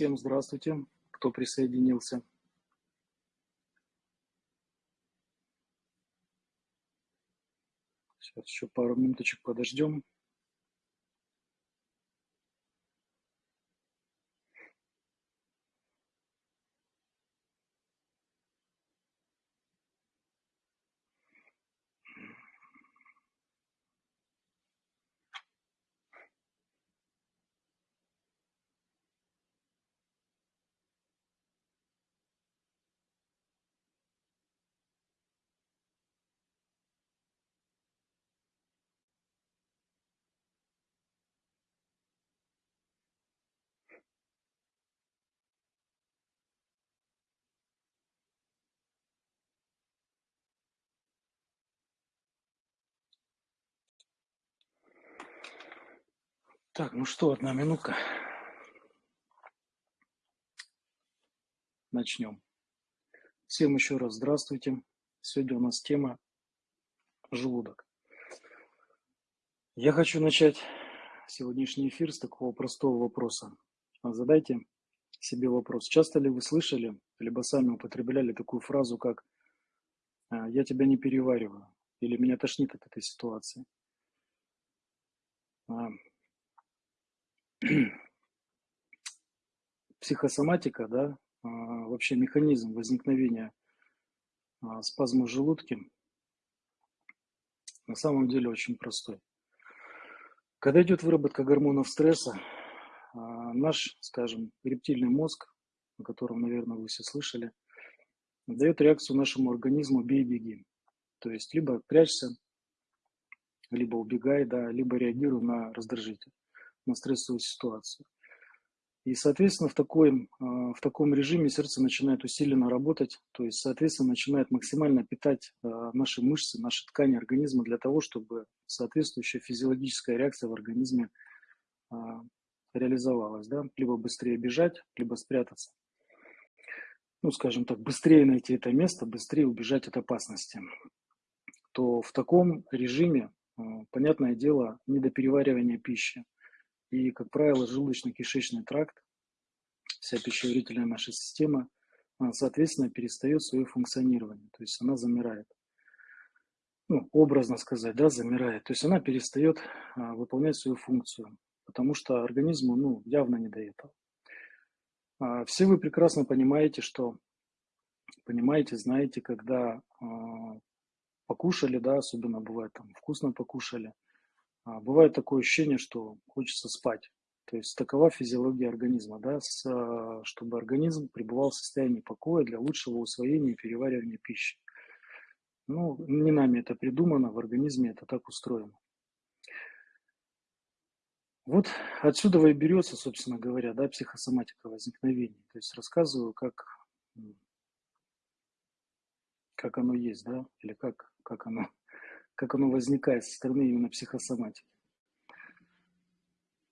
Всем здравствуйте, кто присоединился. Сейчас еще пару минуточек подождем. Так, ну что, одна минутка. Начнем. Всем еще раз здравствуйте. Сегодня у нас тема желудок. Я хочу начать сегодняшний эфир с такого простого вопроса. Задайте себе вопрос. Часто ли вы слышали, либо сами употребляли такую фразу, как «А, «я тебя не перевариваю» или «меня тошнит от этой ситуации»? Психосоматика, да, а, вообще механизм возникновения а, спазма в желудке на самом деле очень простой. Когда идет выработка гормонов стресса, а, наш, скажем, рептильный мозг, о котором, наверное, вы все слышали, дает реакцию нашему организму «бей-беги». То есть либо прячься, либо убегай, да, либо реагируй на раздражитель на стрессовую ситуацию. И, соответственно, в, такой, а, в таком режиме сердце начинает усиленно работать, то есть, соответственно, начинает максимально питать а, наши мышцы, наши ткани организма для того, чтобы соответствующая физиологическая реакция в организме а, реализовалась. Да? Либо быстрее бежать, либо спрятаться. Ну, скажем так, быстрее найти это место, быстрее убежать от опасности. То в таком режиме, понятное дело, недопереваривание пищи – и, как правило, желудочно-кишечный тракт, вся пищеварительная наша система, соответственно, перестает свое функционирование, то есть она замирает. Ну, образно сказать, да, замирает. То есть она перестает а, выполнять свою функцию, потому что организму, ну, явно не до этого. А, все вы прекрасно понимаете, что, понимаете, знаете, когда а, покушали, да, особенно бывает там вкусно покушали – бывает такое ощущение, что хочется спать. То есть такова физиология организма, да, с, а, чтобы организм пребывал в состоянии покоя для лучшего усвоения и переваривания пищи. Ну, не нами это придумано, в организме это так устроено. Вот отсюда и берется, собственно говоря, да, психосоматика возникновения. То есть рассказываю, как, как оно есть, да, или как, как оно как оно возникает со стороны именно психосоматики.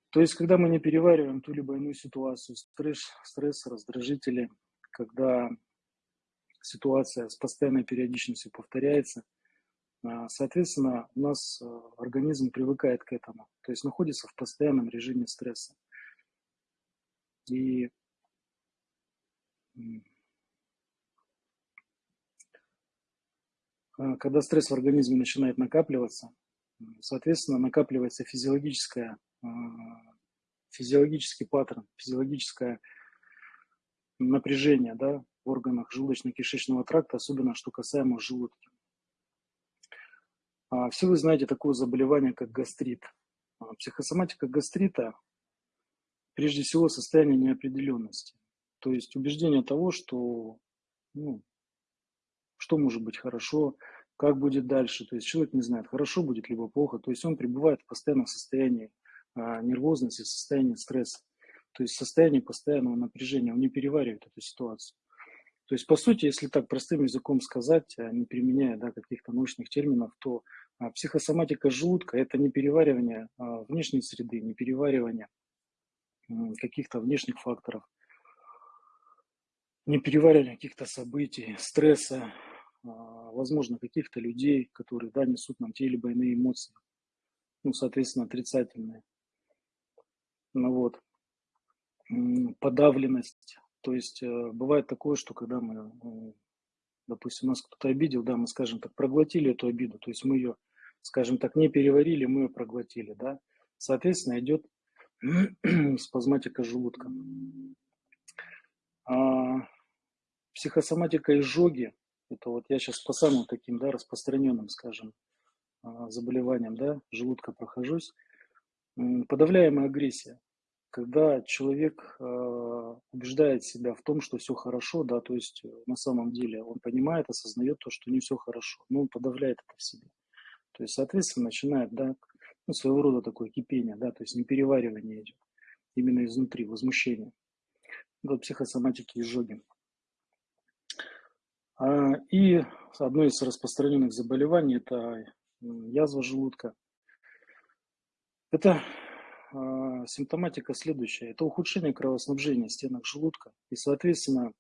То есть, когда мы не перевариваем ту либо иную ситуацию, стресс, стресс, раздражители, когда ситуация с постоянной периодичностью повторяется, а, соответственно, у нас а, организм привыкает к этому, то есть находится в постоянном режиме стресса. И когда стресс в организме начинает накапливаться, соответственно, накапливается физиологическое, а, физиологический паттерн, физиологическое напряжение да, в органах желудочно-кишечного тракта, особенно что касаемо желудка. А, все вы знаете такое заболевание, как гастрит. Психосоматика гастрита прежде всего состояние неопределенности. То есть убеждение того, что ну, что может быть хорошо, как будет дальше. То есть человек не знает, хорошо будет, либо плохо. То есть он пребывает в постоянном состоянии а, нервозности, состоянии стресса. То есть состояние постоянного напряжения. Он не переваривает эту ситуацию. То есть, по сути, если так простым языком сказать, а, не применяя да, каких-то научных терминов, то а, психосоматика желудка – это не переваривание внешней среды, не переваривание каких-то внешних факторов, не переваривание каких-то событий, стресса, возможно, каких-то людей, которые, да, несут нам те либо иные эмоции, ну, соответственно, отрицательные. Ну вот. подавленность. То есть э, бывает такое, что когда мы, э, допустим, нас кто-то обидел, да, мы, скажем так, проглотили эту обиду, то есть мы ее, скажем так, не переварили, мы ее проглотили, да. Соответственно, идет спазматика желудка. А, психосоматика изжоги, это вот я сейчас по самым таким, да, распространенным, скажем, а, заболеваниям, да, желудка прохожусь. Подавляемая агрессия когда человек э, убеждает себя в том, что все хорошо, да, то есть э, на самом деле он понимает, осознает то, что не все хорошо, но он подавляет это в себе. То есть, соответственно, начинает, да, ну, своего рода такое кипение, да, то есть не переваривание идет, именно изнутри, возмущение. Вот психосоматики изжоги. А, и одно из распространенных заболеваний – это язва желудка. Это а, симптоматика следующая. Это ухудшение кровоснабжения стенок желудка и, соответственно,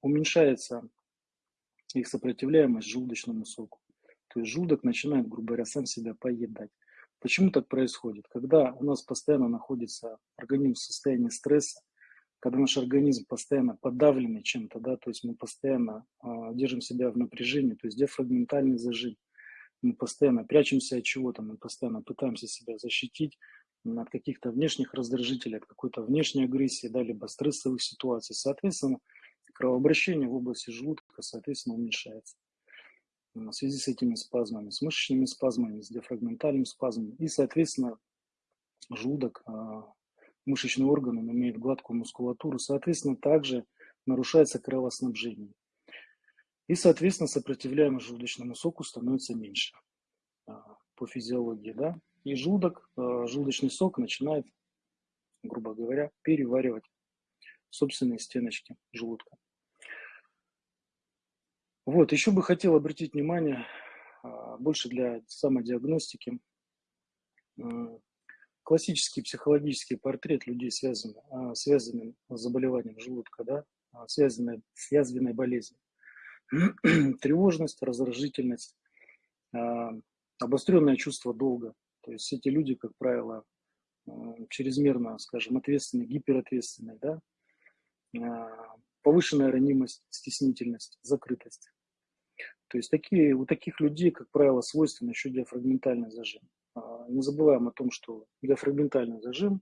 уменьшается их сопротивляемость желудочному соку. То есть желудок начинает, грубо говоря, сам себя поедать. Почему так происходит? Когда у нас постоянно находится организм в состоянии стресса, когда наш организм постоянно подавленный чем-то, да, то есть мы постоянно э, держим себя в напряжении, то есть диафрагментальный зажим, мы постоянно прячемся от чего-то, мы постоянно пытаемся себя защитить, от каких-то внешних раздражителей, от какой-то внешней агрессии, да, либо стрессовых ситуаций. Соответственно, кровообращение в области желудка, соответственно, уменьшается в связи с этими спазмами, с мышечными спазмами, с диафрагментальным спазмом. И, соответственно, желудок, а, мышечный орган, он имеет гладкую мускулатуру, соответственно, также нарушается кровоснабжение. И, соответственно, сопротивляемость желудочному соку становится меньше а, по физиологии, да. И желудок, э, желудочный сок начинает, грубо говоря, переваривать собственные стеночки желудка. Вот, еще бы хотел обратить внимание, а, больше для самодиагностики, классический психологический портрет людей, связанный, а, связанным с заболеванием желудка, да, а, связанной с язвенной болезнью. Тревожность, раздражительность, обостренное чувство долга, то есть эти люди, как правило, чрезмерно, скажем, ответственные, гиперответственные, да, а, повышенная ранимость, стеснительность, закрытость. То есть такие, у таких людей, как правило, свойственно еще диафрагментальный зажим. А, не забываем о том, что диафрагментальный зажим,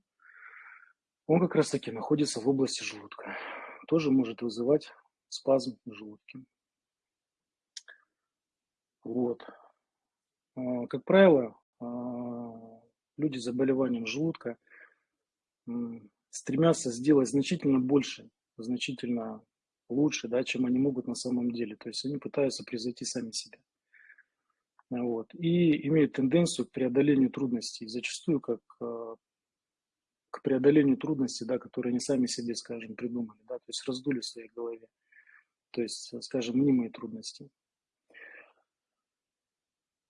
он как раз таки находится в области желудка. Тоже может вызывать спазм в желудке. Вот. А, как правило, а, люди с заболеванием желудка стремятся сделать значительно больше, значительно лучше, да, чем они могут на самом деле. То есть они пытаются превзойти сами себя. Вот. И имеют тенденцию к преодолению трудностей, зачастую как а, к преодолению трудностей, да, которые они сами себе, скажем, придумали, да, то есть раздули в своей голове. То есть, скажем, мнимые трудности.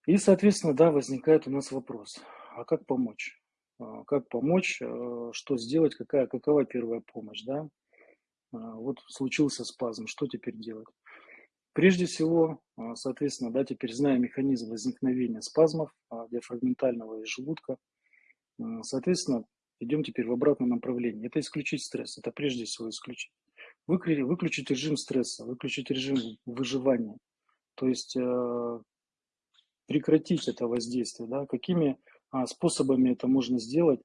И, соответственно, да, возникает у нас вопрос, а как помочь? А, как помочь, э, что сделать, какая, какова первая помощь, да? А, вот случился спазм, что теперь делать? Прежде всего, а, соответственно, да, теперь зная механизм возникновения спазмов диафрагментального и желудка, соответственно, идем теперь в обратном направлении. Это исключить стресс, это прежде всего исключить. Выключить режим стресса, выключить режим выживания. То есть э, прекратить это воздействие, да, какими а, способами это можно сделать,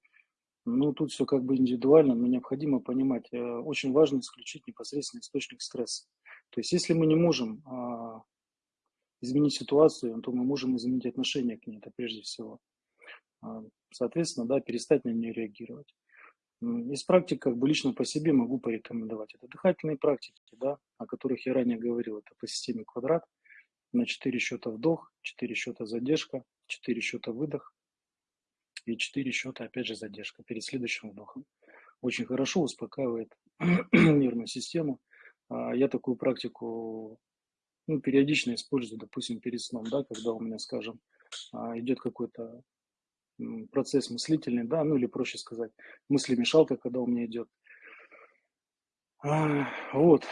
ну, тут все как бы индивидуально, но необходимо понимать, э, очень важно исключить непосредственно источник стресса. То есть, если мы не можем а, изменить ситуацию, то мы можем изменить отношение к ней, это прежде всего. А, соответственно, да, перестать на нее реагировать. Из практик, как бы лично по себе могу порекомендовать. Это дыхательные практики, да, о которых я ранее говорил, это по системе квадрат – на 4 счета вдох, 4 счета задержка, 4 счета выдох и 4 счета опять же задержка перед следующим вдохом. Очень хорошо успокаивает нервную систему. А, я такую практику ну, периодично использую, допустим, перед сном, да, когда у меня, скажем, а, идет какой-то процесс мыслительный, да, ну или проще сказать, мыслемешалка, когда у меня идет. А, вот,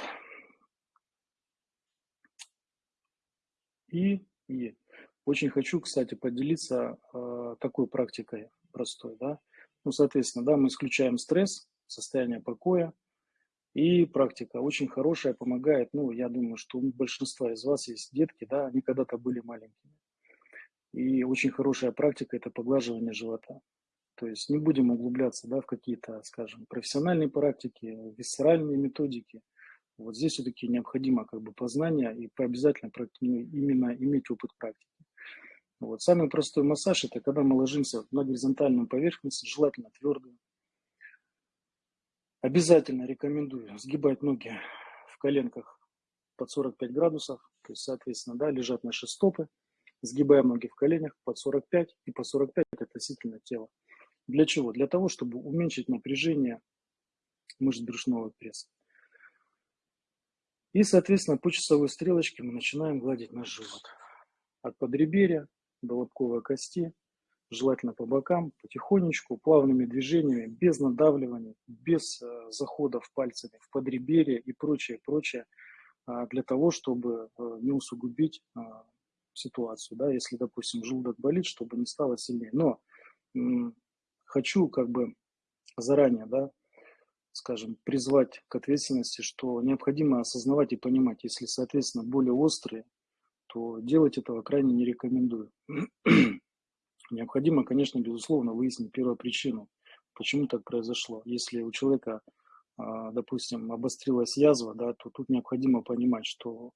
И, и очень хочу, кстати, поделиться э, такой практикой простой, да. Ну, соответственно, да, мы исключаем стресс, состояние покоя. И практика очень хорошая, помогает. Ну, я думаю, что у большинства из вас есть детки, да, они когда-то были маленькими. И очень хорошая практика – это поглаживание живота. То есть не будем углубляться да, в какие-то, скажем, профессиональные практики, висцеральные методики. Вот здесь все-таки необходимо как бы познание и обязательно именно иметь опыт практики. Вот. Самый простой массаж – это когда мы ложимся на горизонтальную поверхность, желательно твердую. Обязательно рекомендую сгибать ноги в коленках под 45 градусов, то есть, соответственно, да, лежат наши стопы, сгибаем ноги в коленях под 45 и по 45 относительно тела. Для чего? Для того, чтобы уменьшить напряжение мышц брюшного пресса. И, соответственно, по часовой стрелочке мы начинаем гладить наш живот. От подреберья до лобковой кости, желательно по бокам, потихонечку, плавными движениями, без надавливания, без э, заходов пальцами в подреберье и прочее, прочее, э, для того, чтобы э, не усугубить ситуацию. Да, если, допустим, желудок болит, чтобы не стало сильнее. Но хочу как бы заранее, да, скажем, призвать к ответственности, что необходимо осознавать и понимать, если, соответственно, боли острые, то делать этого крайне не рекомендую. Необходимо, конечно, безусловно, выяснить первопричину, почему так произошло. Если у человека, а, допустим, обострилась язва, да, то тут необходимо понимать, что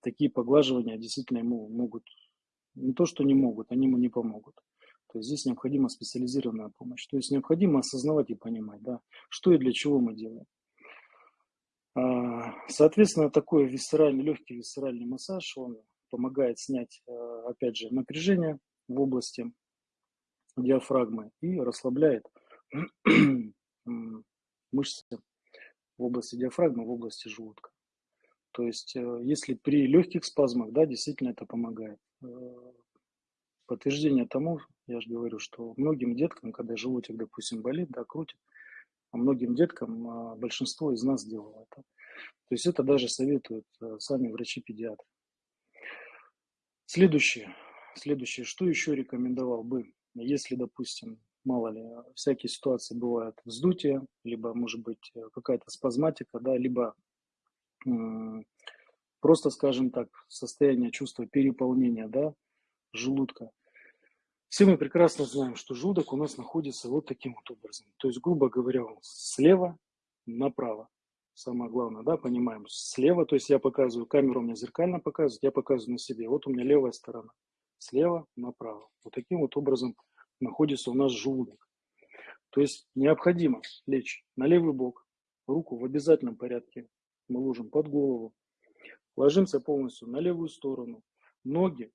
такие поглаживания действительно ему могут, не то что не могут, они ему не помогут. То есть здесь необходима специализированная помощь. То есть необходимо осознавать и понимать, да, что и для чего мы делаем. А, соответственно, такой висцеральный, легкий висцеральный массаж, он помогает снять, э, опять же, напряжение в области диафрагмы и расслабляет мышцы в области диафрагмы, в области желудка. То есть, э, если при легких спазмах, да, действительно это помогает. Э, подтверждение тому, я же говорю, что многим деткам, когда желудок, допустим, болит, да, крутит, а многим деткам а, большинство из нас делало это. То есть это даже советуют э, сами врачи-педиатры. Следующее. Следующее. Что еще рекомендовал бы, если, допустим, мало ли, всякие ситуации бывают вздутие, либо, может быть, какая-то спазматика, да, либо просто, скажем так, состояние чувства переполнения, да, желудка. Все мы прекрасно знаем, что желудок у нас находится вот таким вот образом. То есть, грубо говоря, он слева направо. Самое главное, да, понимаем, слева, то есть я показываю, камеру меня зеркально показывает, я показываю на себе. Вот у меня левая сторона. Слева направо. Вот таким вот образом находится у нас желудок. То есть необходимо лечь на левый бок, руку в обязательном порядке мы ложим под голову, ложимся полностью на левую сторону, ноги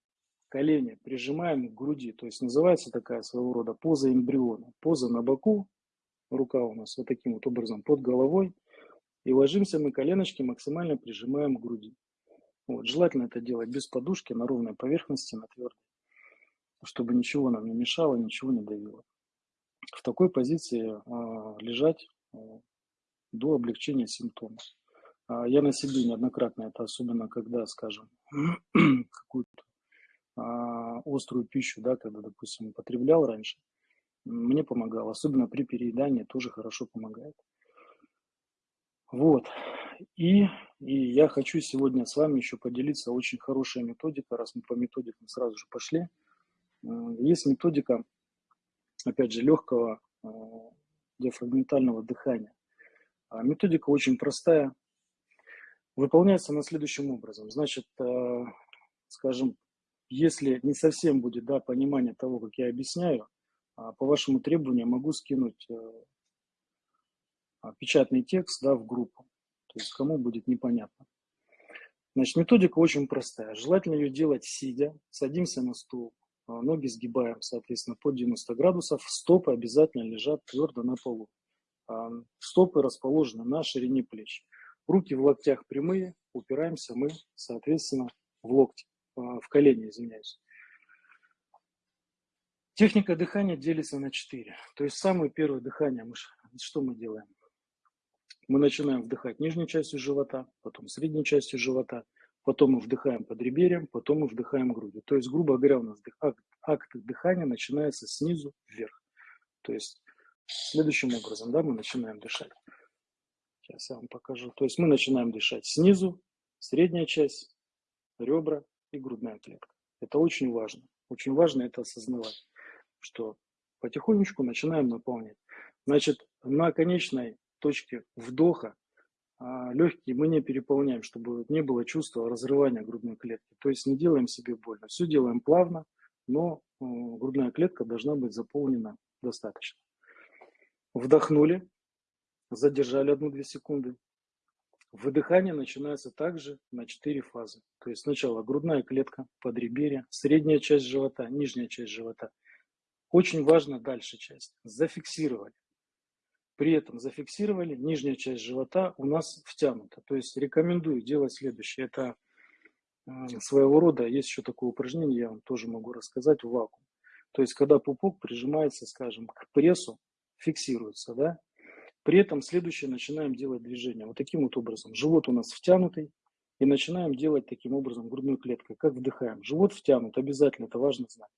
колени прижимаем к груди. То есть называется такая своего рода поза эмбриона. Поза на боку, рука у нас вот таким вот образом под головой. И ложимся мы коленочки максимально прижимаем к груди. Вот. Желательно это делать без подушки, на ровной поверхности, на твердой, чтобы ничего нам не мешало, ничего не давило. В такой позиции э, лежать э, до облегчения симптомов. Э, я на себе неоднократно, это особенно когда, скажем, какую-то острую пищу, да, когда, допустим, употреблял раньше, мне помогало, особенно при переедании тоже хорошо помогает. Вот. И, и я хочу сегодня с вами еще поделиться очень хорошая методика, раз мы по методикам сразу же пошли. Есть методика, опять же, легкого а, диафрагментального дыхания. А, методика очень простая, выполняется на следующим образом. Значит, скажем, если не совсем будет да, понимание того, как я объясняю, а, по вашему требованию могу скинуть э, а, печатный текст да, в группу. То есть кому будет непонятно. Значит, методика очень простая. Желательно ее делать сидя. Садимся на стул, а, ноги сгибаем, соответственно, под 90 градусов. Стопы обязательно лежат твердо на полу. Стопы расположены на ширине плеч. Руки в локтях прямые, упираемся мы, соответственно, в локти. А, в колени, извиняюсь. Техника дыхания делится на четыре. То есть самое первое дыхание, мы, что мы делаем? Мы начинаем вдыхать нижней частью живота, потом средней частью живота, потом мы вдыхаем под реберьем, потом мы вдыхаем грудью. То есть, грубо говоря, у нас акт, акт дыхания начинается снизу вверх. То есть следующим образом, да, мы начинаем дышать. Сейчас я вам покажу. То есть мы начинаем дышать снизу, средняя часть, ребра и грудная клетка. Это очень важно. Очень важно это осознавать, что потихонечку начинаем наполнять. Значит, на конечной точке вдоха а, легкие мы не переполняем, чтобы не было чувства разрывания грудной клетки. То есть не делаем себе больно. Все делаем плавно, но грудная клетка должна быть заполнена достаточно. Вдохнули, задержали 1-2 секунды. Выдыхание начинается также на 4 фазы. То есть сначала грудная клетка, подреберье, средняя часть живота, нижняя часть живота. Очень важно дальше часть. Зафиксировали. При этом зафиксировали, нижняя часть живота у нас втянута. То есть рекомендую делать следующее. Это своего рода, есть еще такое упражнение, я вам тоже могу рассказать, в вакуум. То есть когда пупок прижимается, скажем, к прессу, фиксируется, да, при этом следующее начинаем делать движение. Вот таким вот образом. Живот у нас втянутый, и начинаем делать таким образом грудной клеткой. Как вдыхаем. Живот втянут, обязательно, это важно знать.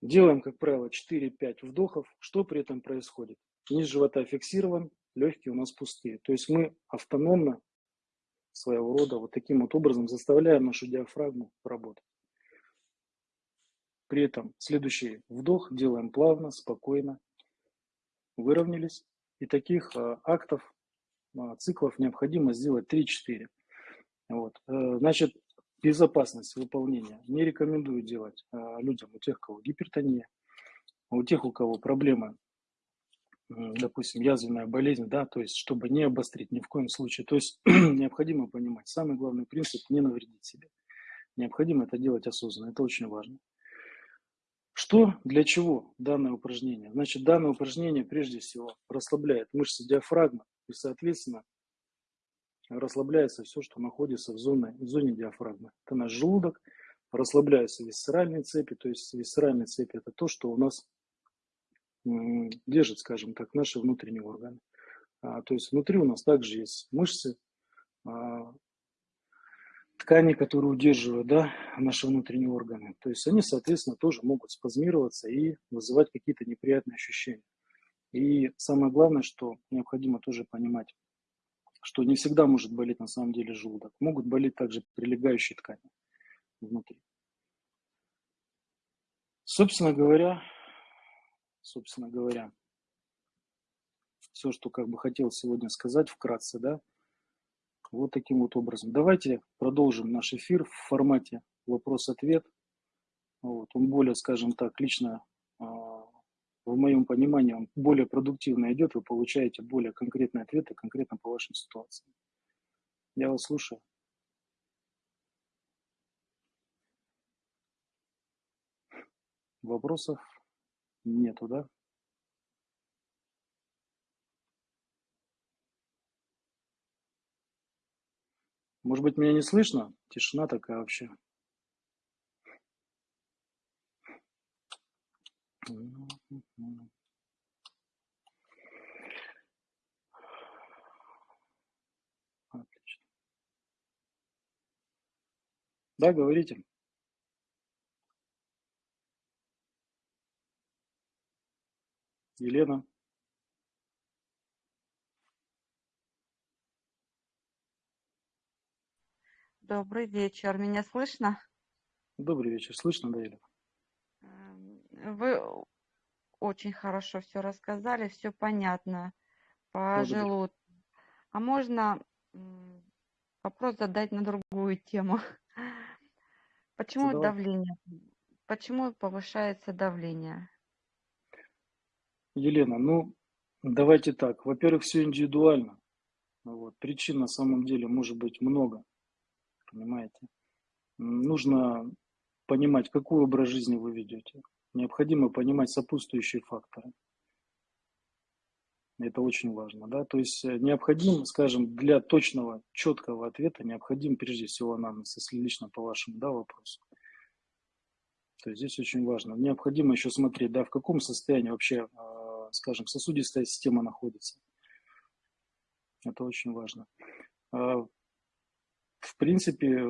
Делаем, как правило, 4-5 вдохов. Что при этом происходит? Низ живота фиксирован, легкие у нас пустые. То есть мы автономно своего рода вот таким вот образом заставляем нашу диафрагму работать. При этом следующий вдох делаем плавно, спокойно, выровнялись. И таких а, актов, а, циклов необходимо сделать 3-4. Вот. Э, значит, безопасность выполнения не рекомендую делать а, людям, у тех, у кого гипертония, у тех, у кого проблемы, допустим, язвенная болезнь, да, то есть, чтобы не обострить ни в коем случае. То есть, необходимо понимать, самый главный принцип – не навредить себе. Необходимо это делать осознанно, это очень важно. Что, для чего данное упражнение? Значит, данное упражнение прежде всего расслабляет мышцы диафрагмы и, соответственно, расслабляется все, что находится в зоне, в зоне диафрагмы. Это наш желудок, расслабляются висцеральные цепи, то есть висцеральные цепи это то, что у нас держит, скажем так, наши внутренние органы. А, то есть внутри у нас также есть мышцы, а, ткани, которые удерживают да, наши внутренние органы. То есть они, соответственно, тоже могут спазмироваться и вызывать какие-то неприятные ощущения. И самое главное, что необходимо тоже понимать, что не всегда может болеть на самом деле желудок. Могут болеть также прилегающие ткани внутри. Собственно говоря, собственно говоря, все, что как бы хотел сегодня сказать вкратце, да, вот таким вот образом. Давайте продолжим наш эфир в формате вопрос-ответ. Вот. Он более, скажем так, лично в моем понимании, он более продуктивно идет, вы получаете более конкретные ответы конкретно по вашим ситуациям. Я вас слушаю. Вопросов нету, да? Может быть, меня не слышно? Тишина такая вообще. Отлично. Да, говорите. Елена. Добрый вечер. Меня слышно? Добрый вечер. Слышно, да, Елена? Эм, вы очень хорошо все рассказали, все понятно по желудку. А можно вопрос задать на другую тему? Почему Задавай. давление? Почему повышается давление? Елена, ну, давайте так. Во-первых, все индивидуально. Вот. Причин на самом деле может быть много понимаете? Нужно понимать, какой образ жизни вы ведете. Необходимо понимать сопутствующие факторы. Это очень важно, да, то есть э, необходим, скажем, для точного, четкого ответа необходим прежде всего анамнез, если лично по вашему, да, вопросу. То есть здесь очень важно. Необходимо еще смотреть, да, в каком состоянии вообще, а, скажем, сосудистая система находится. Это очень важно. А, в принципе,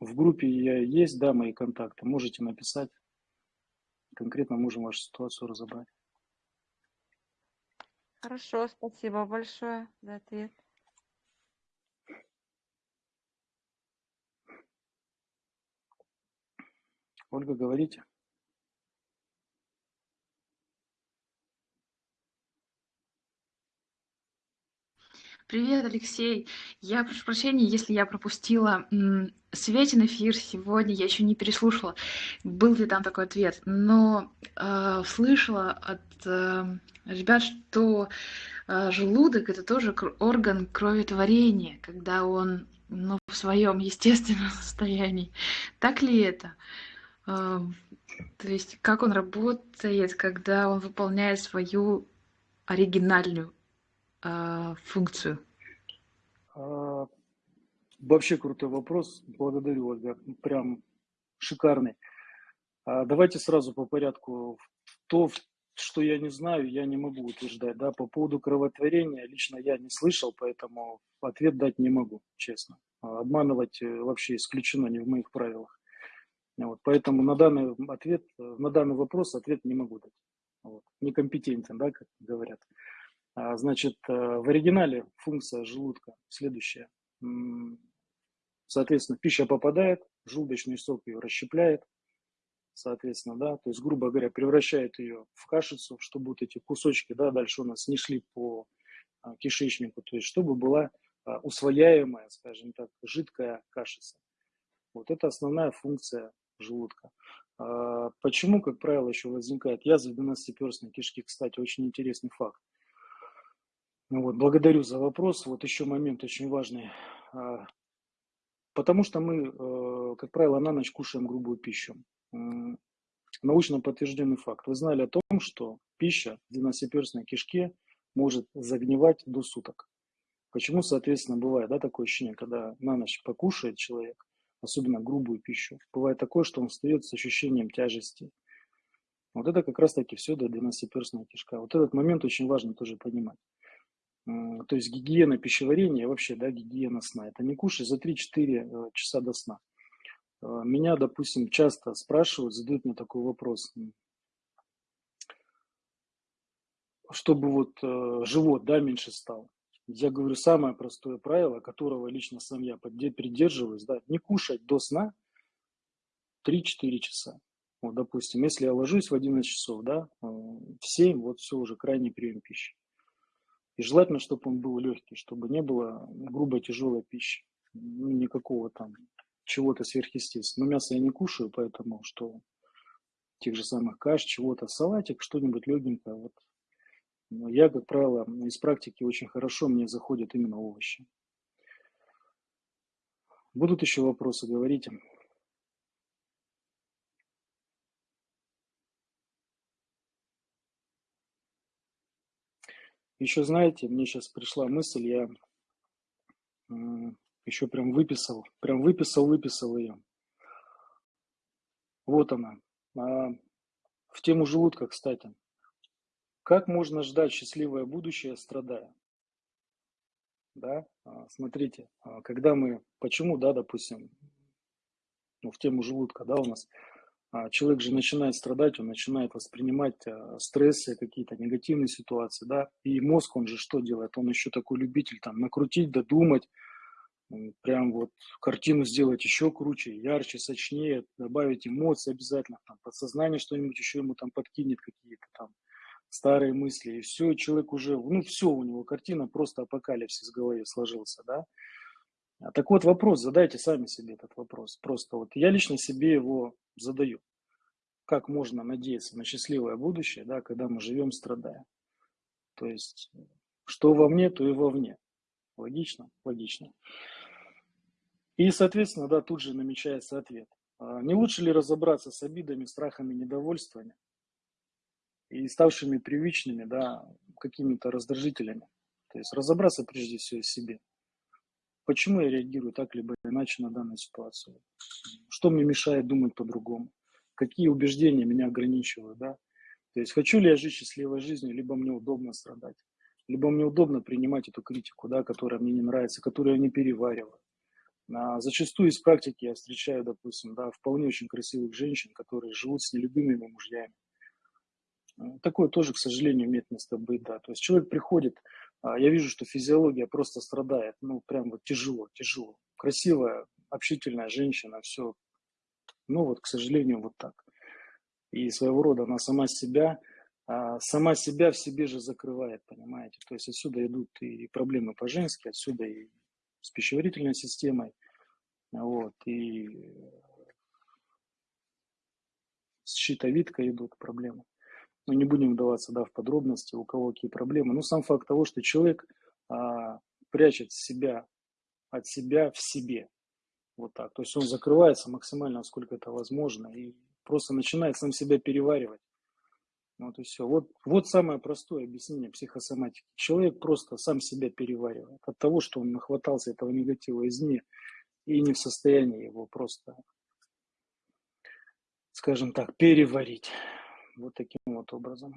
в группе я есть, да, мои контакты, можете написать, конкретно можем вашу ситуацию разобрать. Хорошо, спасибо большое за ответ. Ольга, говорите. Привет, Алексей. Я прошу прощения, если я пропустила м, Светин эфир сегодня, я еще не переслушала, был ли там такой ответ, но э, слышала от э, ребят, что э, желудок это тоже орган кроветворения, когда он ну, в своем естественном состоянии. Так ли это? Э, то есть как он работает, когда он выполняет свою оригинальную э, функцию? Вообще крутой вопрос. Благодарю, Ольга. Прям шикарный. А, давайте сразу по порядку. То, что я не знаю, я не могу утверждать. Да? По поводу кровотворения лично я не слышал, поэтому ответ дать не могу, честно. А, обманывать э, вообще исключено не в моих правилах. Вот, поэтому на данный ответ, на данный вопрос ответ не могу дать. Вот. Некомпетентен, да, как говорят. А, значит, э, в оригинале функция желудка следующая. Соответственно, пища попадает, желудочный сок ее расщепляет, соответственно, да, то есть, грубо говоря, превращает ее в кашицу, чтобы вот эти кусочки, да, дальше у нас не шли по а, кишечнику, то есть, чтобы была а, усвояемая, скажем так, жидкая кашица. Вот это основная функция желудка. Почему, как правило, еще возникает язва 12-перстной кишки? Кстати, очень интересный факт. Ну вот, благодарю за вопрос. Вот еще момент очень важный. Потому что мы, э, как правило, на ночь кушаем грубую пищу. Научно подтвержденный факт. Вы знали о том, что пища в двенадцатиперстной кишке может загнивать до суток. Почему, соответственно, бывает да, такое ощущение, когда на ночь покушает человек, особенно грубую пищу, бывает такое, что он встает с ощущением тяжести. Вот это как раз-таки все до двенадцатиперстная кишка. Вот этот момент очень важно тоже понимать. То есть гигиена пищеварения, вообще, да, гигиена сна. Это не кушай за 3-4 э, часа до сна. Э, меня, допустим, часто спрашивают, задают мне такой вопрос. Чтобы вот э, живот, да, меньше стал. Я говорю, самое простое правило, которого лично сам я придерживаюсь, да, не кушать до сна 3-4 часа. Вот, допустим, если я ложусь в 11 часов, да, в 7, вот все уже крайний прием пищи. И желательно, чтобы он был легкий, чтобы не было грубой тяжелой пищи. Ну, никакого там чего-то сверхъестественного. Но мясо я не кушаю, поэтому что тех же самых каш, чего-то, салатик, что-нибудь легенькое. Вот. Но я, как правило, из практики очень хорошо мне заходят именно овощи. Будут еще вопросы, говорите. Еще знаете, мне сейчас пришла мысль, я еще прям выписал, прям выписал, выписал ее. Вот она. А, в тему желудка, кстати. Как можно ждать счастливое будущее, страдая? Да, а, смотрите, а, когда мы, почему, да, допустим, ну, в тему желудка, да, у нас человек же начинает страдать, он начинает воспринимать а, стрессы, какие-то негативные ситуации, да, и мозг, он же что делает? Он еще такой любитель там накрутить, додумать, прям вот картину сделать еще круче, ярче, сочнее, добавить эмоции обязательно, там, подсознание что-нибудь еще ему там подкинет, какие-то там старые мысли, и все, человек уже, ну все, у него картина просто апокалипсис в голове сложился, да, а так вот вопрос, задайте сами себе этот вопрос. Просто вот я лично себе его задаю. Как можно надеяться на счастливое будущее, да, когда мы живем, страдая? То есть, что во мне, то и вовне. Логично? Логично. И, соответственно, да, тут же намечается ответ. А не лучше ли разобраться с обидами, страхами, недовольствами и ставшими привычными, да, какими-то раздражителями? То есть разобраться прежде всего в себе. Почему я реагирую так либо иначе на данную ситуацию? Что мне мешает думать по-другому? Какие убеждения меня ограничивают, да? То есть хочу ли я жить счастливой жизнью, либо мне удобно страдать, либо мне удобно принимать эту критику, да, которая мне не нравится, которую я не перевариваю. А зачастую из практики я встречаю, допустим, да, вполне очень красивых женщин, которые живут с нелюбимыми мужьями, Такое тоже, к сожалению, имеет место быть, да. То есть человек приходит, я вижу, что физиология просто страдает, ну, прям вот тяжело, тяжело. Красивая, общительная женщина, все. Ну, вот, к сожалению, вот так. И своего рода она сама себя, а, сама себя в себе же закрывает, понимаете. То есть отсюда идут и проблемы по-женски, отсюда и с пищеварительной системой, вот, и с щитовидкой идут проблемы. Но не будем вдаваться да, в подробности, у кого какие проблемы. Но сам факт того, что человек а, прячет себя от себя в себе. Вот так. То есть он закрывается максимально, насколько это возможно, и просто начинает сам себя переваривать. Вот и все. Вот, вот самое простое объяснение психосоматики. Человек просто сам себя переваривает от того, что он нахватался этого негатива извне и не в состоянии его просто, скажем так, переварить. Вот таким вот образом.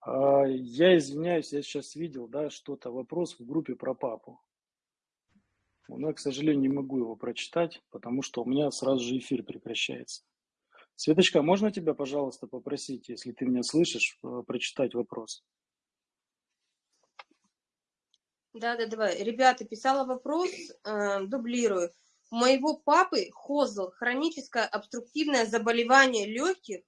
А, я извиняюсь, я сейчас видел, да, что-то, вопрос в группе про папу. Но я, к сожалению, не могу его прочитать, потому что у меня сразу же эфир прекращается. Светочка, можно тебя, пожалуйста, попросить, если ты меня слышишь, э, прочитать вопрос? Да, да, давай. Ребята, писала вопрос, э, дублирую. У моего папы хозл, хроническое обструктивное заболевание легких,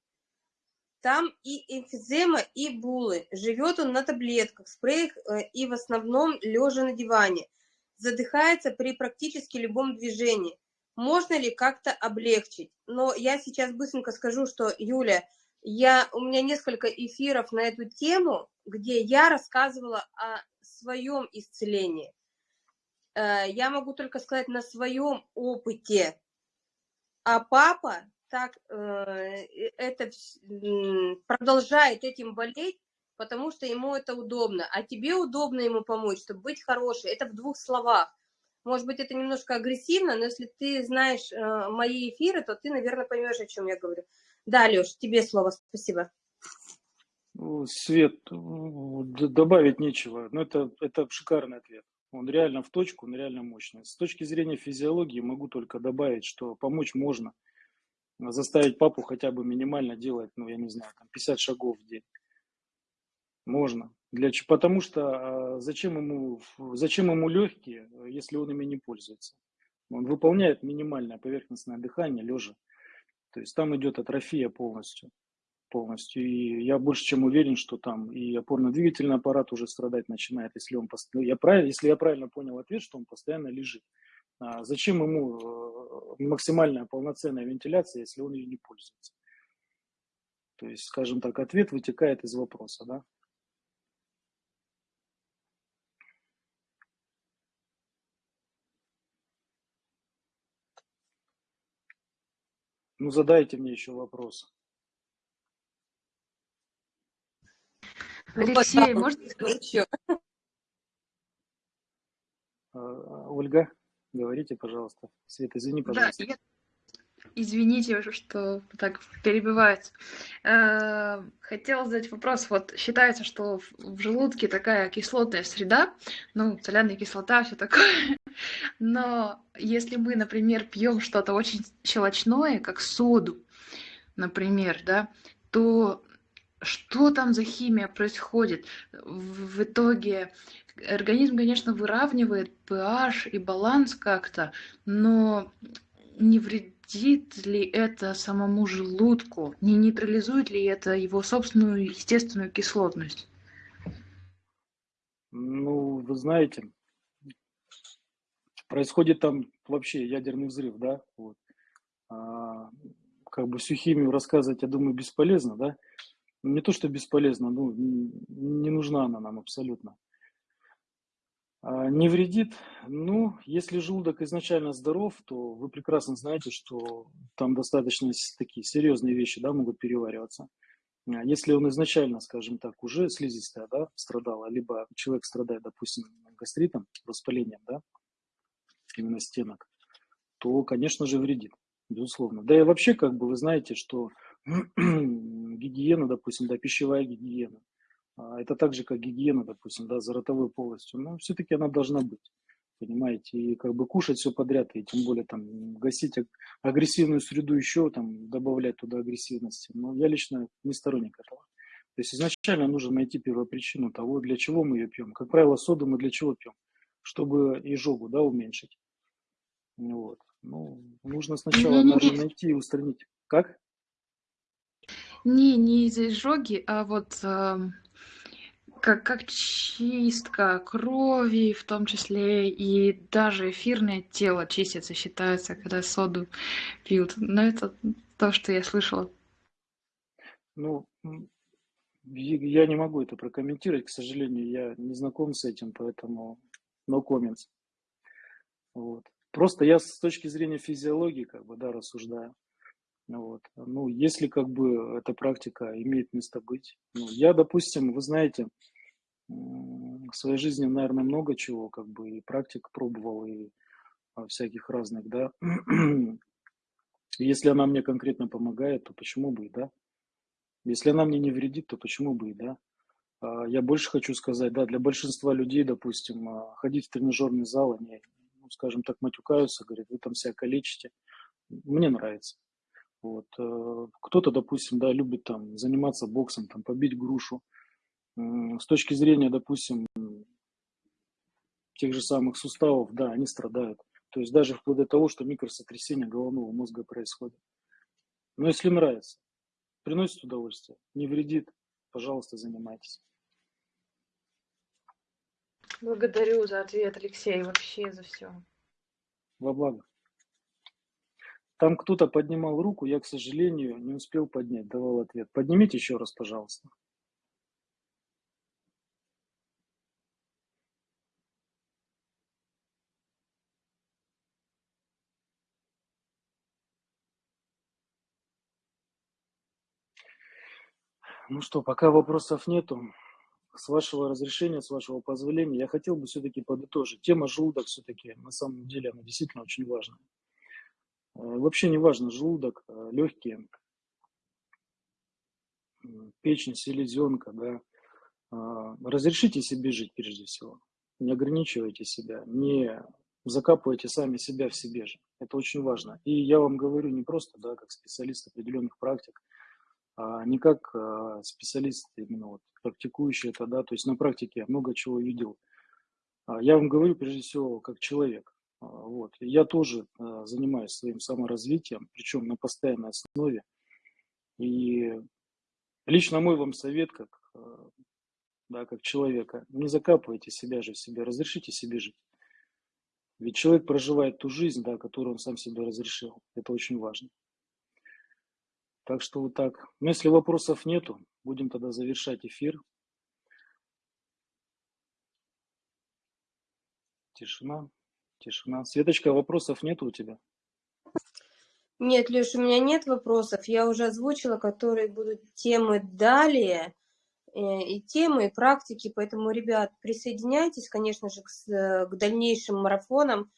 там и эмфизема, и булы. Живет он на таблетках, спреях э, и в основном лежа на диване. Задыхается при практически любом движении. Можно ли как-то облегчить? Но я сейчас быстренько скажу, что, Юля, я, у меня несколько эфиров на эту тему, где я рассказывала о своем исцелении. Э, я могу только сказать на своем опыте. А папа так э, это продолжает этим болеть, потому что ему это удобно. А тебе удобно ему помочь, чтобы быть хорошей. Это в двух словах. Может быть, это немножко агрессивно, но если ты знаешь э, мои эфиры, то ты, наверное, поймешь, о чем я говорю. Да, Леш, тебе слово. Спасибо. Свет, добавить нечего. Но это, это шикарный ответ. Он реально в точку, он реально мощный. С точки зрения физиологии могу только добавить, что помочь можно – заставить папу хотя бы минимально делать, ну, я не знаю, там 50 шагов в день. Можно. Для, потому что а, зачем ему, зачем ему легкие, если он ими не пользуется? Он выполняет минимальное поверхностное дыхание лежа. То есть там идет атрофия полностью. полностью. И я больше чем уверен, что там и опорно-двигательный аппарат уже страдать начинает, если, он, я правильно, если я правильно понял ответ, что он постоянно лежит. А зачем ему э, максимальная полноценная вентиляция, если он ее не пользуется? То есть, скажем так, ответ вытекает из вопроса, да? Ну, задайте мне еще вопрос. Алексей, может... А, Ольга? Говорите, пожалуйста. Света, извини, пожалуйста. Да, я... Извините, что так перебивается. Э, хотела задать вопрос. Вот считается, что в желудке такая кислотная среда, ну, соляная кислота, все такое. Но если мы, например, пьем что-то очень щелочное, как соду, например, да, то что там за химия происходит? В итоге организм, конечно, выравнивает pH и баланс как-то, но не вредит ли это самому желудку? Не нейтрализует ли это его собственную естественную кислотность? Ну, вы знаете, происходит там вообще ядерный взрыв, да, вот. А, как бы всю химию рассказывать, я думаю, бесполезно, да, не то, что бесполезно, ну, не нужна она нам абсолютно. А, не вредит? Ну, если желудок изначально здоров, то вы прекрасно знаете, что там достаточно такие серьезные вещи да, могут перевариваться. А если он изначально, скажем так, уже слизистая да, страдала, либо человек страдает, допустим, гастритом, воспалением, да, именно стенок, то, конечно же, вредит, безусловно. Да и вообще, как бы вы знаете, что гигиена, допустим, да, пищевая гигиена – это так же, как гигиена, допустим, да, за ротовой полостью. Но все-таки она должна быть, понимаете, и как бы кушать все подряд, и тем более там гасить агрессивную среду еще там добавлять туда агрессивности. Но я лично не сторонник этого. То есть изначально нужно найти первопричину того, для чего мы ее пьем. Как правило, соду мы для чего пьем? Чтобы изжогу да, уменьшить. Вот. Ну, нужно сначала наверное, найти и устранить. Как? Не, не из-за изжоги, а вот эм, как, как чистка крови, в том числе, и даже эфирное тело чистится, считается, когда соду пьют. Но это то, что я слышала. Ну, я не могу это прокомментировать, к сожалению, я не знаком с этим, поэтому no comments. Вот. Просто я с точки зрения физиологии, как бы, да, рассуждаю. Вот. Ну, если как бы эта практика имеет место быть. Ну, я, допустим, вы знаете, в своей жизни, наверное, много чего, как бы и практик пробовал, и а, всяких разных, да. Если она мне конкретно помогает, то почему бы и да. Если она мне не вредит, то почему бы и да. А, я больше хочу сказать, да, для большинства людей, допустим, а, ходить в тренажерный зал, они, ну, скажем так, матюкаются, говорят, вы там себя калечите. Мне нравится. Вот. Э, кто-то, допустим, да, любит там заниматься боксом, там, побить грушу, с точки зрения, допустим, тех же самых суставов, да, они страдают. То есть даже вплоть до того, что микросотрясение головного мозга происходит. Но если нравится, приносит удовольствие, не вредит, пожалуйста, занимайтесь. Благодарю за ответ, Алексей, вообще за все. Во благо. Там кто-то поднимал руку, я, к сожалению, не успел поднять, давал ответ. Поднимите еще раз, пожалуйста. Ну что, пока вопросов нету, с вашего разрешения, с вашего позволения, я хотел бы все-таки подытожить. Тема желудок все-таки, на самом деле, она действительно очень важна. Э, вообще не важно, желудок, э, легкие, печень, селезенка, да. А, разрешите себе жить прежде всего. Не ограничивайте себя, не закапывайте сами себя в себе же. Это очень важно. И я вам говорю не просто, да, как специалист определенных практик, не как а, специалист, именно вот, практикующий это, да, то есть на практике я много чего видел. А, я вам говорю прежде всего как человек. А, вот. Я тоже занимаюсь своим саморазвитием, причем на постоянной основе. И лично мой вам совет, как, да, как человека, не закапывайте себя же в себе, разрешите себе жить. Ведь человек проживает ту жизнь, да, которую он сам себе разрешил. Это очень важно. Так что вот так. Но ну, если вопросов нету, будем тогда завершать эфир. Тишина, тишина. Светочка, вопросов нету у тебя? Нет, Леш, у меня нет вопросов. Я уже озвучила, которые будут темы далее, э, и темы, и практики. Поэтому, ребят, присоединяйтесь, конечно же, к, к дальнейшим марафонам.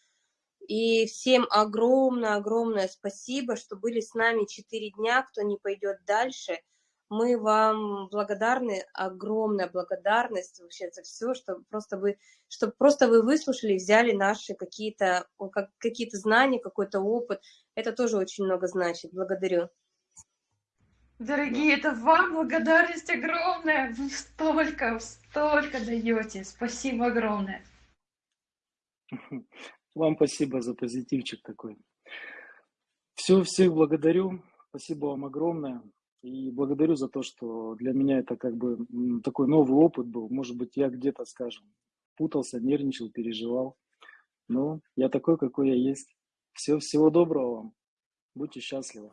И всем огромное-огромное спасибо, что были с нами 4 дня, кто не пойдет дальше. Мы вам благодарны, огромная благодарность вообще за все, что просто вы, что просто вы выслушали, взяли наши какие-то какие-то знания, какой-то опыт. Это тоже очень много значит. Благодарю. Дорогие, это вам благодарность огромная. Вы столько, столько даете. Спасибо огромное. Вам спасибо за позитивчик такой. Все, всех благодарю. Спасибо вам огромное. И благодарю за то, что для меня это как бы такой новый опыт был. Может быть, я где-то, скажем, путался, нервничал, переживал. Но я такой, какой я есть. Все, всего доброго вам. Будьте счастливы.